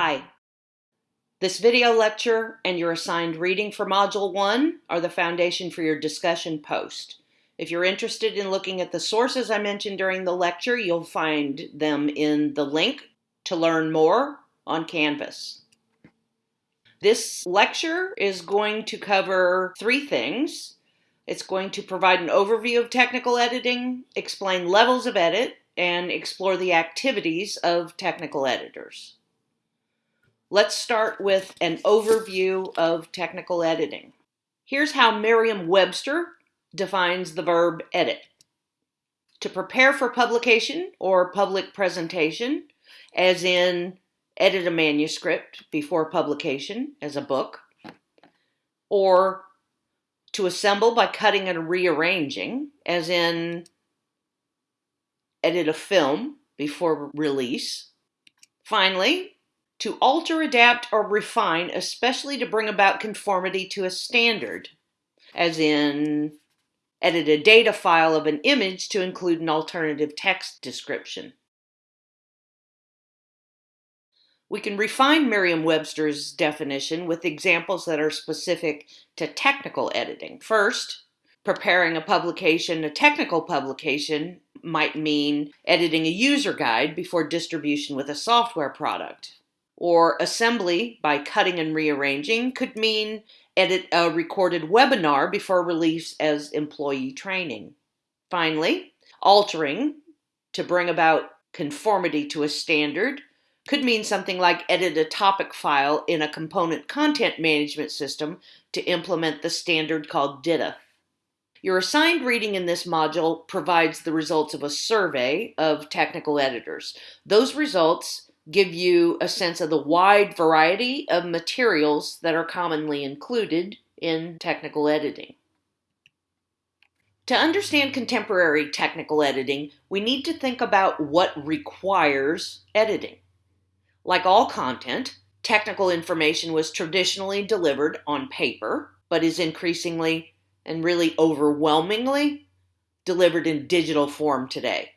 Hi. This video lecture and your assigned reading for Module 1 are the foundation for your discussion post. If you're interested in looking at the sources I mentioned during the lecture, you'll find them in the link to learn more on Canvas. This lecture is going to cover three things. It's going to provide an overview of technical editing, explain levels of edit, and explore the activities of technical editors. Let's start with an overview of technical editing. Here's how Merriam-Webster defines the verb edit. To prepare for publication or public presentation, as in edit a manuscript before publication as a book, or to assemble by cutting and rearranging, as in edit a film before release. Finally, to alter, adapt, or refine, especially to bring about conformity to a standard, as in edit a data file of an image to include an alternative text description. We can refine Merriam-Webster's definition with examples that are specific to technical editing. First, preparing a publication, a technical publication, might mean editing a user guide before distribution with a software product. Or assembly by cutting and rearranging could mean edit a recorded webinar before release as employee training. Finally, altering to bring about conformity to a standard could mean something like edit a topic file in a component content management system to implement the standard called DITA. Your assigned reading in this module provides the results of a survey of technical editors. Those results give you a sense of the wide variety of materials that are commonly included in technical editing. To understand contemporary technical editing, we need to think about what requires editing. Like all content, technical information was traditionally delivered on paper, but is increasingly and really overwhelmingly delivered in digital form today.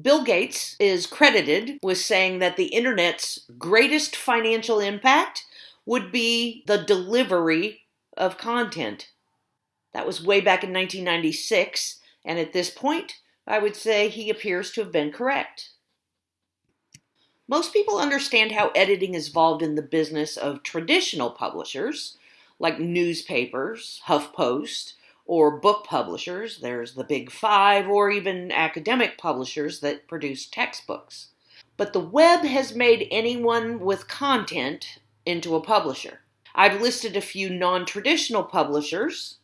Bill Gates is credited with saying that the internet's greatest financial impact would be the delivery of content. That was way back in 1996, and at this point, I would say he appears to have been correct. Most people understand how editing is involved in the business of traditional publishers, like newspapers, HuffPost, or book publishers. There's the Big Five, or even academic publishers that produce textbooks. But the web has made anyone with content into a publisher. I've listed a few non traditional publishers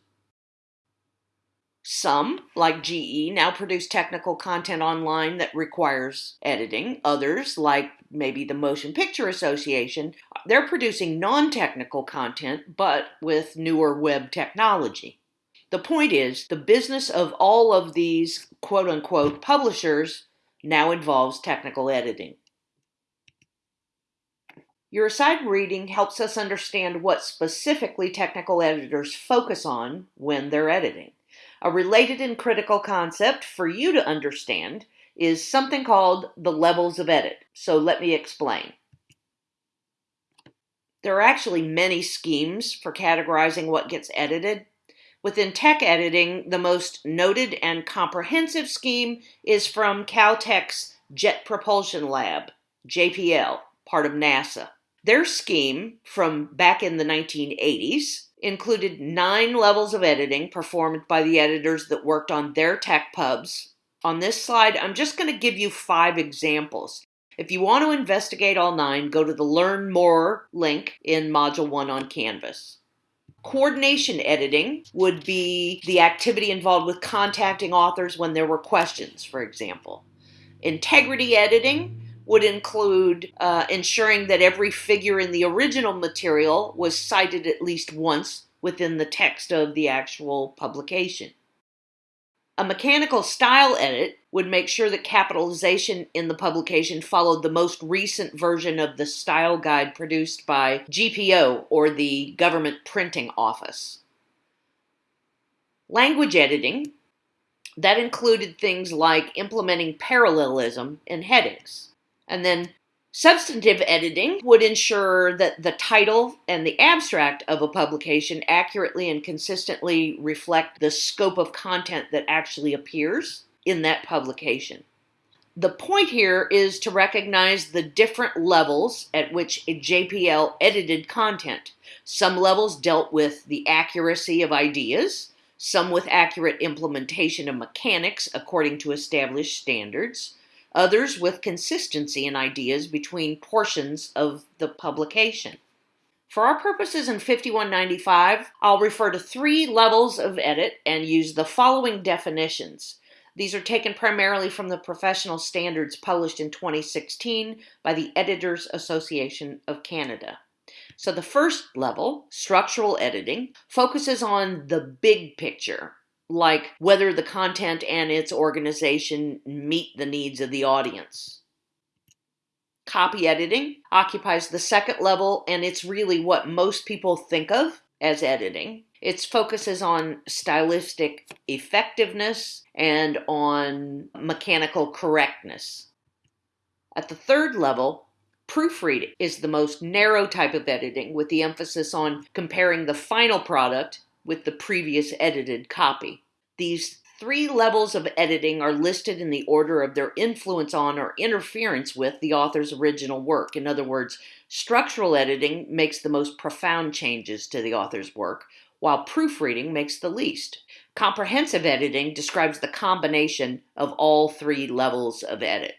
some, like GE, now produce technical content online that requires editing. Others, like maybe the Motion Picture Association, they're producing non technical content but with newer web technology. The point is, the business of all of these quote unquote publishers now involves technical editing. Your assigned reading helps us understand what specifically technical editors focus on when they're editing. A related and critical concept for you to understand is something called the levels of edit. So let me explain. There are actually many schemes for categorizing what gets edited. Within tech editing, the most noted and comprehensive scheme is from Caltech's Jet Propulsion Lab, JPL, part of NASA. Their scheme from back in the 1980s included nine levels of editing performed by the editors that worked on their tech pubs. On this slide, I'm just going to give you five examples. If you want to investigate all nine, go to the Learn More link in Module 1 on Canvas. Coordination editing would be the activity involved with contacting authors when there were questions, for example. Integrity editing would include uh, ensuring that every figure in the original material was cited at least once within the text of the actual publication. A mechanical style edit would make sure that capitalization in the publication followed the most recent version of the style guide produced by GPO or the Government Printing Office. Language editing, that included things like implementing parallelism in headings. And then Substantive editing would ensure that the title and the abstract of a publication accurately and consistently reflect the scope of content that actually appears in that publication. The point here is to recognize the different levels at which a JPL edited content. Some levels dealt with the accuracy of ideas, some with accurate implementation of mechanics according to established standards, others with consistency in ideas between portions of the publication. For our purposes in 5195, I'll refer to three levels of edit and use the following definitions. These are taken primarily from the professional standards published in 2016 by the Editors Association of Canada. So the first level, structural editing, focuses on the big picture, like whether the content and its organization meet the needs of the audience. Copy editing occupies the second level, and it's really what most people think of as editing. Its focus is on stylistic effectiveness and on mechanical correctness. At the third level, proofreading is the most narrow type of editing with the emphasis on comparing the final product with the previous edited copy. These three levels of editing are listed in the order of their influence on or interference with the author's original work. In other words, structural editing makes the most profound changes to the author's work, while proofreading makes the least. Comprehensive editing describes the combination of all three levels of edit.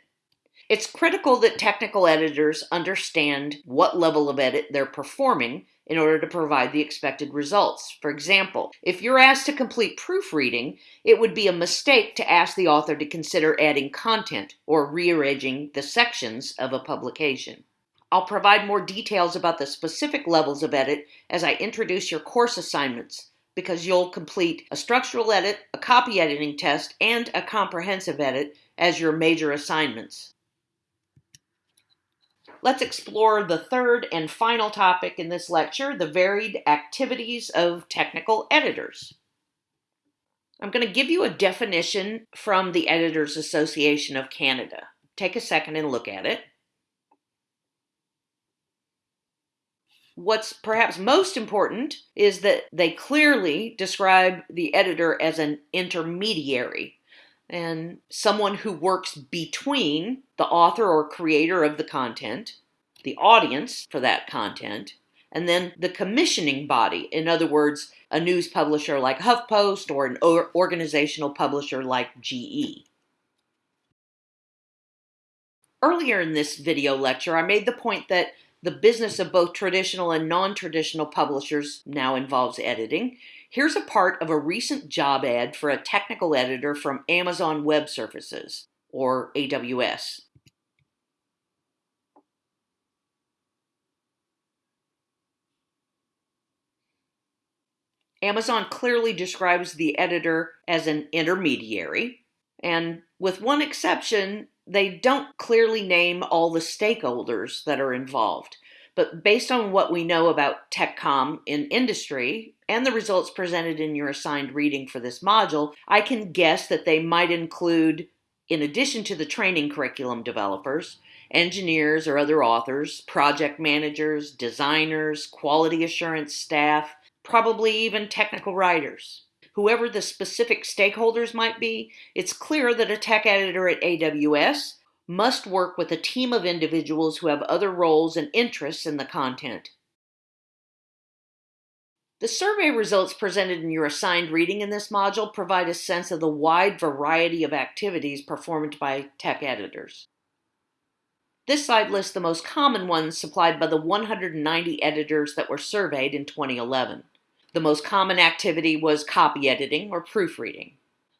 It's critical that technical editors understand what level of edit they're performing in order to provide the expected results. For example, if you're asked to complete proofreading, it would be a mistake to ask the author to consider adding content or rearranging the sections of a publication. I'll provide more details about the specific levels of edit as I introduce your course assignments because you'll complete a structural edit, a copy editing test, and a comprehensive edit as your major assignments. Let's explore the third and final topic in this lecture, the varied activities of technical editors. I'm going to give you a definition from the Editors Association of Canada. Take a second and look at it. What's perhaps most important is that they clearly describe the editor as an intermediary and someone who works between the author or creator of the content, the audience for that content, and then the commissioning body. In other words, a news publisher like HuffPost or an organizational publisher like GE. Earlier in this video lecture, I made the point that the business of both traditional and non traditional publishers now involves editing. Here's a part of a recent job ad for a technical editor from Amazon Web Services, or AWS. Amazon clearly describes the editor as an intermediary, and with one exception, they don't clearly name all the stakeholders that are involved. But based on what we know about TechCom in industry and the results presented in your assigned reading for this module, I can guess that they might include, in addition to the training curriculum developers, engineers or other authors, project managers, designers, quality assurance staff, probably even technical writers. Whoever the specific stakeholders might be, it's clear that a tech editor at AWS must work with a team of individuals who have other roles and interests in the content. The survey results presented in your assigned reading in this module provide a sense of the wide variety of activities performed by tech editors. This slide lists the most common ones supplied by the 190 editors that were surveyed in 2011. The most common activity was copy editing or proofreading.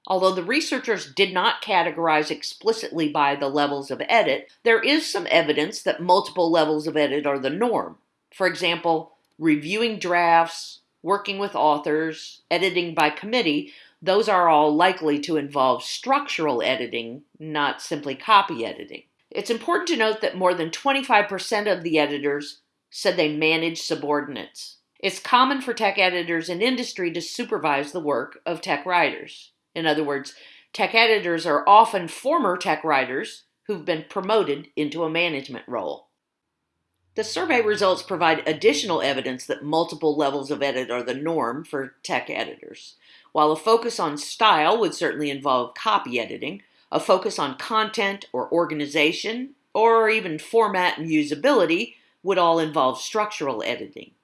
Although the researchers did not categorize explicitly by the levels of edit, there is some evidence that multiple levels of edit are the norm. For example, reviewing drafts, working with authors, editing by committee, those are all likely to involve structural editing, not simply copy editing. It's important to note that more than 25% of the editors said they manage subordinates. It's common for tech editors in industry to supervise the work of tech writers. In other words, tech editors are often former tech writers who've been promoted into a management role. The survey results provide additional evidence that multiple levels of edit are the norm for tech editors. While a focus on style would certainly involve copy editing, a focus on content or organization, or even format and usability would all involve structural editing.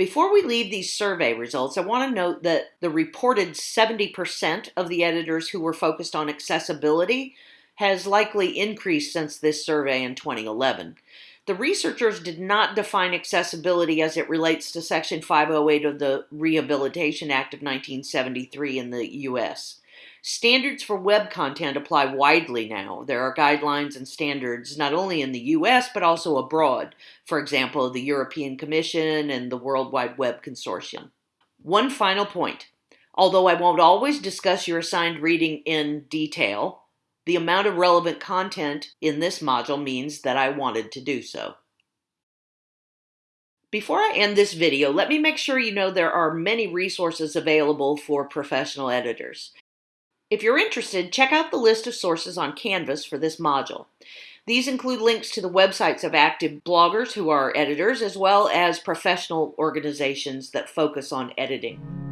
Before we leave these survey results, I want to note that the reported 70% of the editors who were focused on accessibility has likely increased since this survey in 2011. The researchers did not define accessibility as it relates to Section 508 of the Rehabilitation Act of 1973 in the U.S. Standards for web content apply widely now. There are guidelines and standards not only in the US but also abroad, for example, the European Commission and the World Wide Web Consortium. One final point. Although I won't always discuss your assigned reading in detail, the amount of relevant content in this module means that I wanted to do so. Before I end this video, let me make sure you know there are many resources available for professional editors. If you're interested, check out the list of sources on Canvas for this module. These include links to the websites of active bloggers who are editors, as well as professional organizations that focus on editing.